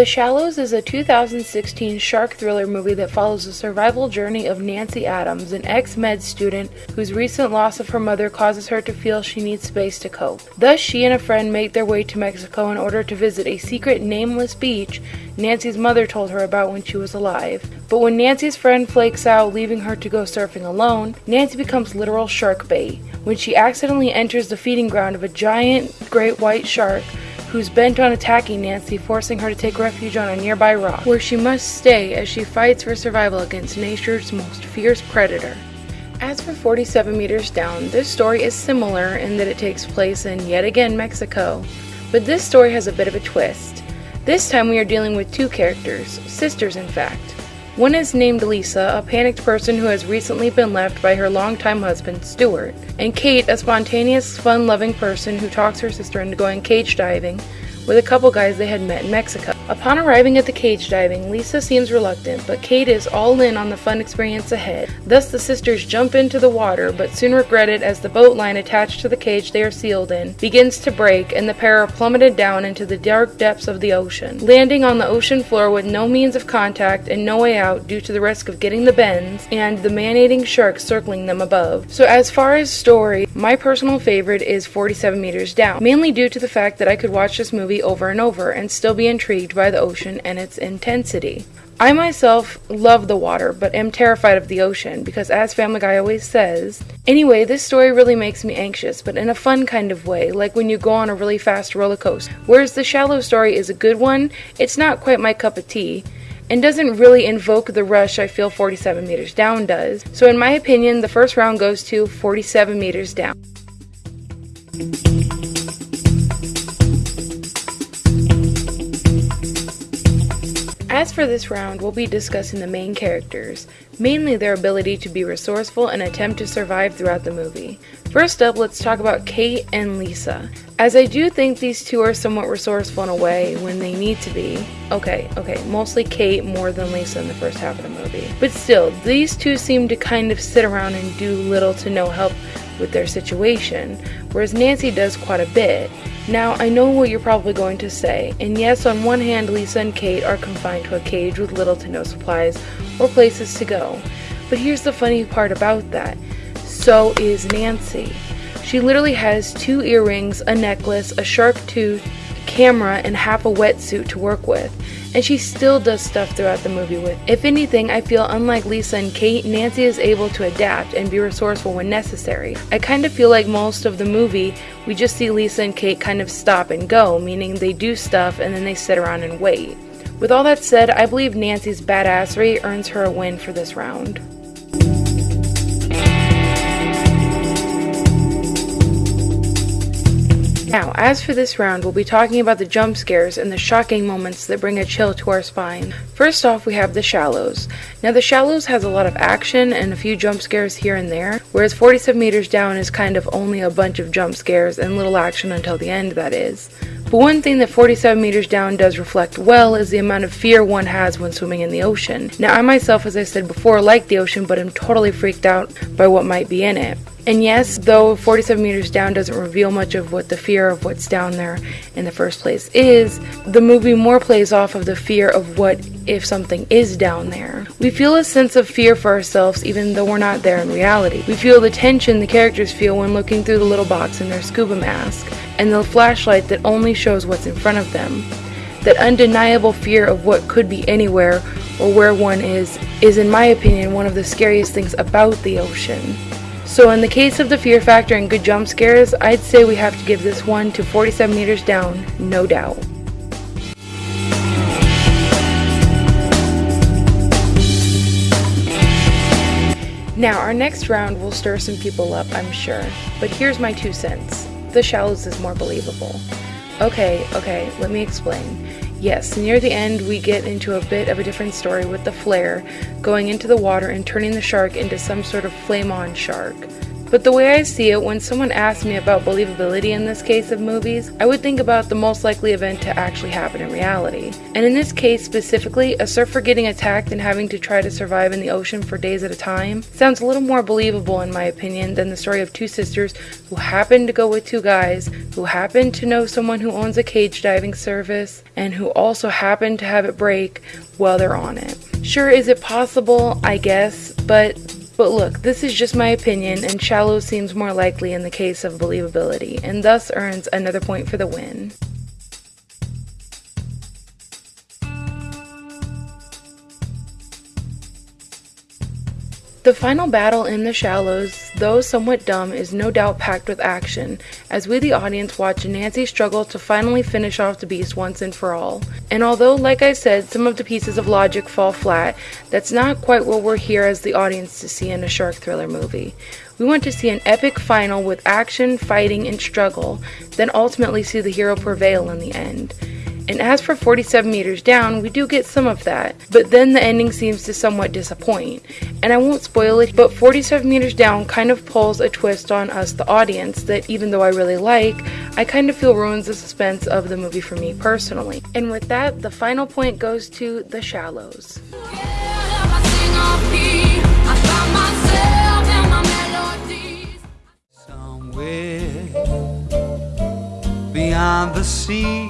The Shallows is a 2016 shark thriller movie that follows the survival journey of Nancy Adams, an ex med student whose recent loss of her mother causes her to feel she needs space to cope. Thus, she and a friend make their way to Mexico in order to visit a secret nameless beach Nancy's mother told her about when she was alive. But when Nancy's friend flakes out, leaving her to go surfing alone, Nancy becomes literal shark bait when she accidentally enters the feeding ground of a giant great white shark who's bent on attacking Nancy, forcing her to take refuge on a nearby rock, where she must stay as she fights for survival against nature's most fierce predator. As for 47 Meters Down, this story is similar in that it takes place in yet again Mexico, but this story has a bit of a twist. This time we are dealing with two characters, sisters in fact. One is named Lisa, a panicked person who has recently been left by her longtime husband, Stuart, and Kate, a spontaneous, fun loving person who talks her sister into going cage diving with a couple guys they had met in Mexico. Upon arriving at the cage diving, Lisa seems reluctant, but Kate is all in on the fun experience ahead. Thus, the sisters jump into the water, but soon regret it as the boat line attached to the cage they are sealed in begins to break, and the pair are plummeted down into the dark depths of the ocean, landing on the ocean floor with no means of contact and no way out due to the risk of getting the bends and the man-eating sharks circling them above. So, as far as story, my personal favorite is 47 Meters Down, mainly due to the fact that I could watch this movie over and over and still be intrigued by the ocean and its intensity. I myself love the water, but am terrified of the ocean because, as Family Guy always says, anyway, this story really makes me anxious, but in a fun kind of way, like when you go on a really fast roller coaster. Whereas the shallow story is a good one, it's not quite my cup of tea and doesn't really invoke the rush I feel 47 meters down does. So, in my opinion, the first round goes to 47 meters down. As for this round, we'll be discussing the main characters, mainly their ability to be resourceful and attempt to survive throughout the movie. First up, let's talk about Kate and Lisa. As I do think these two are somewhat resourceful in a way when they need to be. Okay, okay, mostly Kate more than Lisa in the first half of the movie. But still, these two seem to kind of sit around and do little to no help with their situation, whereas Nancy does quite a bit. Now, I know what you're probably going to say, and yes, on one hand, Lisa and Kate are confined to a cage with little to no supplies or places to go. But here's the funny part about that so is Nancy. She literally has two earrings, a necklace, a shark tooth, camera, and half a wetsuit to work with and she still does stuff throughout the movie with. If anything, I feel unlike Lisa and Kate, Nancy is able to adapt and be resourceful when necessary. I kind of feel like most of the movie, we just see Lisa and Kate kind of stop and go, meaning they do stuff and then they sit around and wait. With all that said, I believe Nancy's badassery earns her a win for this round. Now, as for this round, we'll be talking about the jump scares and the shocking moments that bring a chill to our spine. First off, we have The Shallows. Now, The Shallows has a lot of action and a few jump scares here and there, whereas 47 Meters Down is kind of only a bunch of jump scares and little action until the end, that is. But one thing that 47 meters down does reflect well is the amount of fear one has when swimming in the ocean. Now, I myself, as I said before, like the ocean, but am totally freaked out by what might be in it. And yes, though 47 meters down doesn't reveal much of what the fear of what's down there in the first place is, the movie more plays off of the fear of what if something is down there. We feel a sense of fear for ourselves even though we're not there in reality. We feel the tension the characters feel when looking through the little box in their scuba mask, and the flashlight that only shows what's in front of them. That undeniable fear of what could be anywhere or where one is, is in my opinion one of the scariest things about the ocean. So in the case of the fear factor and good jump scares, I'd say we have to give this one to 47 meters down, no doubt. Now, our next round will stir some people up, I'm sure, but here's my two cents. The Shallows is more believable. Okay, okay, let me explain. Yes, near the end, we get into a bit of a different story with the flare going into the water and turning the shark into some sort of flame on shark. But the way I see it, when someone asks me about believability in this case of movies, I would think about the most likely event to actually happen in reality. And in this case specifically, a surfer getting attacked and having to try to survive in the ocean for days at a time sounds a little more believable in my opinion than the story of two sisters who happen to go with two guys who happen to know someone who owns a cage diving service and who also happen to have it break while they're on it. Sure, is it possible? I guess, but but look, this is just my opinion, and shallow seems more likely in the case of believability, and thus earns another point for the win. The final battle in the shallows, though somewhat dumb, is no doubt packed with action, as we the audience watch Nancy struggle to finally finish off the beast once and for all. And although, like I said, some of the pieces of logic fall flat, that's not quite what we're here as the audience to see in a shark thriller movie. We want to see an epic final with action, fighting, and struggle, then ultimately see the hero prevail in the end. And as for 47 meters down, we do get some of that, but then the ending seems to somewhat disappoint. And I won't spoil it, but 47 meters down kind of pulls a twist on us, the audience, that even though I really like, I kind of feel ruins the suspense of the movie for me personally. And with that, the final point goes to The Shallows. beyond the sea somewhere